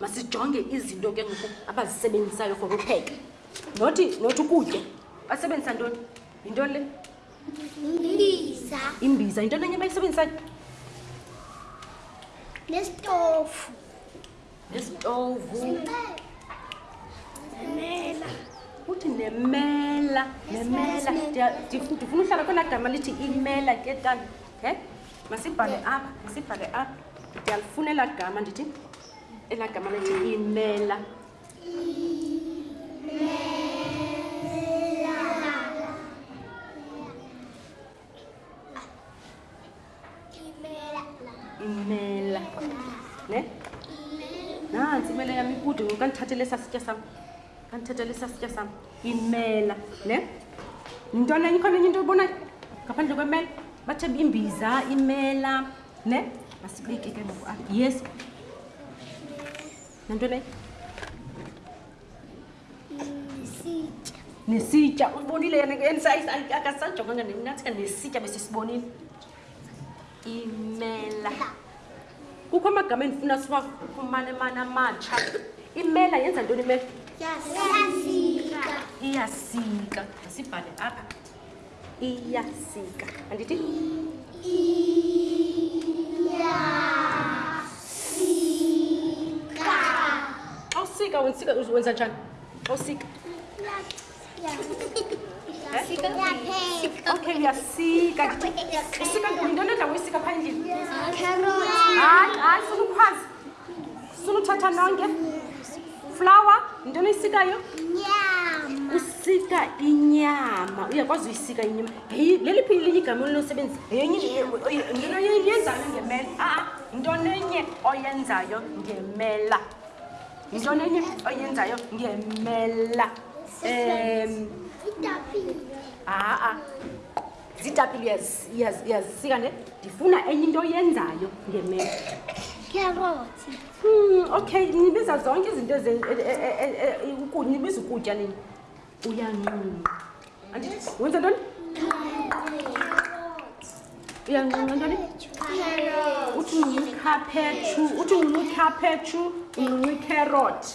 masijonge izinto ke ngoku abazisebenzisayo for upheka nothi nothi ukutya basebenzisa ntoni yintoni le imbiza imbiza yinto enenye bayisebenzisayo nesitofu nesitofu uthi nemela nemela ndifuna uhlala kwela gama lithi imela ke tana e masibhale apha masibhale apha ndiyalifunela gama ndithi elaa gama lithi imela imela ne nansi imela yami ikude ngoku kandithathele sasitya sam kandithathele sasitya sam imela ne yintona enye ikhona enye into oyibonayo ngaphandle kwemela bathe imbiza imela ne masibeke ke ngoku yes nantoni nesitya nesitya usibonile akasanjonganga nathika nesitya besisibonile imela kukho amagama endifuna siwafumane mani amatsha imela yenza ntoni imela iyasika iyasika sibhale apha iyasika andithi xa usika wensika wenza njani xa usika okay uyasika usika ndinto endawo uyisika phaa endlini hayi hayi funa ukwazi sunuthatha nonke flawa yintoni oyisikayo usika inyama uyakwazi uyisika inyama heyi leliphi linye igama olunosebenzi yeyenzayo ngemela aa yintoni enye oyenzayo ngemela yintoni enye oyenzayo ngemela um aa ziitapile uyazisika ne ndifuna enye into oyenzayo ngemeko kyarothi hmm, okay nibiza zonke izinto e, e, e, nibiza ukutya nini uyanqunqa andithi wenza ntoni uyanqunqa ntoni uthi unqunqa ikhaphetshu uthi unqunqa ikhaphetshu unqunqa ikherothi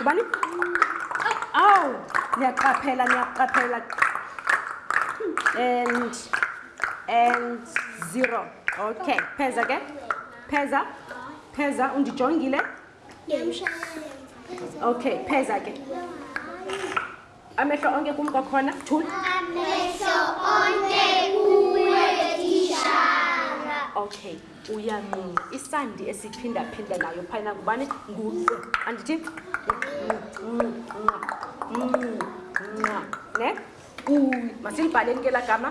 ubani awu niyaqaphela niyaqaphela and and zero okay pheza ke pheza pheza undijongile okay pheza ke amehlo onke kum kwakhona thul amehlo onke kuwe tishara okay uyanqunqa isandi esiphinda-phinda nayo phayina ngubani nguqu andithi nqa ne uy masilibhaleni ke la gama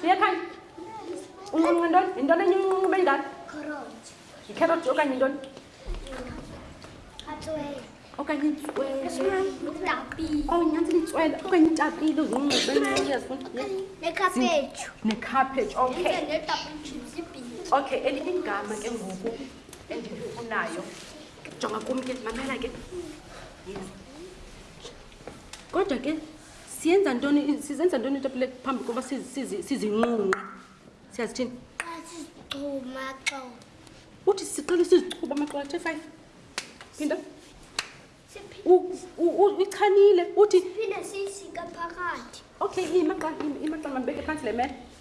siyekhaya uncinci ntoni yintoni enye incinci ube yingani yikheroti okanye yintoni okanye itsweleonyantsela itswele okanye itapile uzincincinekhaphetshu okay okay elinye igama ke ngoku endilifunayo jonga kum ke mamela ke kodwa ke siyenza ntoni sizenza ntoni itapile phambi koba sizinqunqe siyazithini uthi siqele sizichuba amaqola the five phinda uyichanile uthi okay imaqala imaqala mabeke phantsi le mele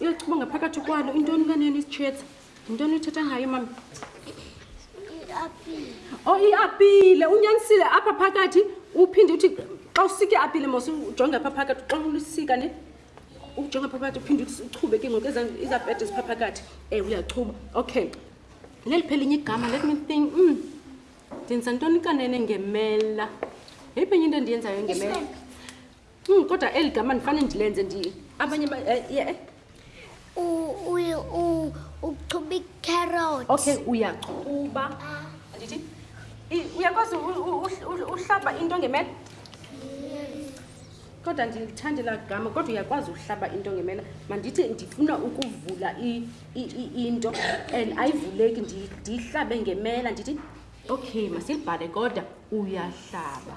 uyochuba ngaphakathi kwalo intoni kaneni isitshetsa yintoni uthetha ngayo mama o oh, iapile unyanisile apha phakathi uphinde uthi xa usika iapile mos ujonge apha phakathi xa ulisika ne ujonge apha phakathi uphinde uchube ke ngoku izapete zipha phakathi e uyachuba okay leli phelinye igama let me think mm. ndenza ntoni kanene ngemela yeyiphenye into endiyenzayo ngemela Hmm, kodwa eli gama ndifane ndilenze ndi abanye eh, ye eh. uchuba icarrot okay uyachuba ndithi uyakwazi uhlaba into ngemela kodwa ndilithande la gama kodwa uyakwazi uhlaba into ngemela mandithi ndifuna ukuvula into and ayivuleki ndiyihlabe ngemela ndithi okay masilibhale kodwa uyahlaba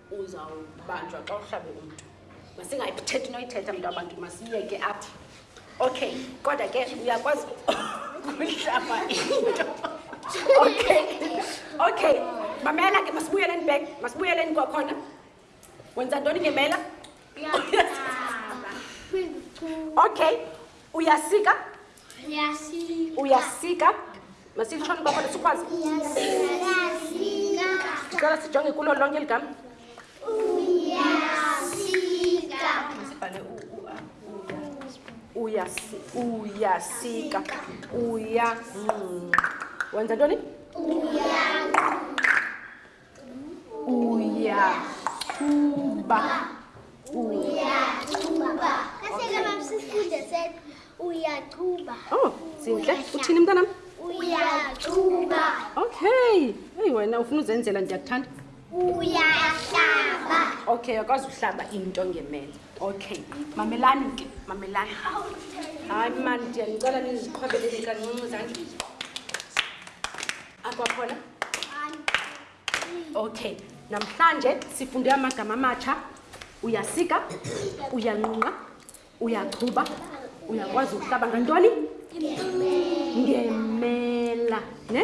uzawubanjwa xa uhlabe umntu masingayithetha into oyithetha mntu abantu masiyeke apha okay kodwa ke uyakwazi ukuhlaba into okay okay mamela ke masibuyeleni back masibuyeleni kwakhona wenza ntoni ngemela okay uyasika uyasika masitshoni kwakho sikwazi sicela sijonge kulo lonke eli gama uyasika uyanqunqa wenza ntoni Uyaqhuba. Uyaqhuba. Kahleke mama sisifunde set. Uyaqhuba. Oh, zinhle. Uthini mntanami? Uyaqhuba. Okay. Hey wena ufuna uzenzela ndiyakuthanda. Uyahlaba. Okay, akwazi uhlaba into ngemele. Okay. Mamelani ke, mamelani. Hayi man, ndiyanicela niziqhwabeleni kancinci zandleni. akwakhona okay namhlanje sifunde amagama amatsha uyasika uyanqunqa uyachuba uyakwazi ukuhlaba ngantoni ngemela ne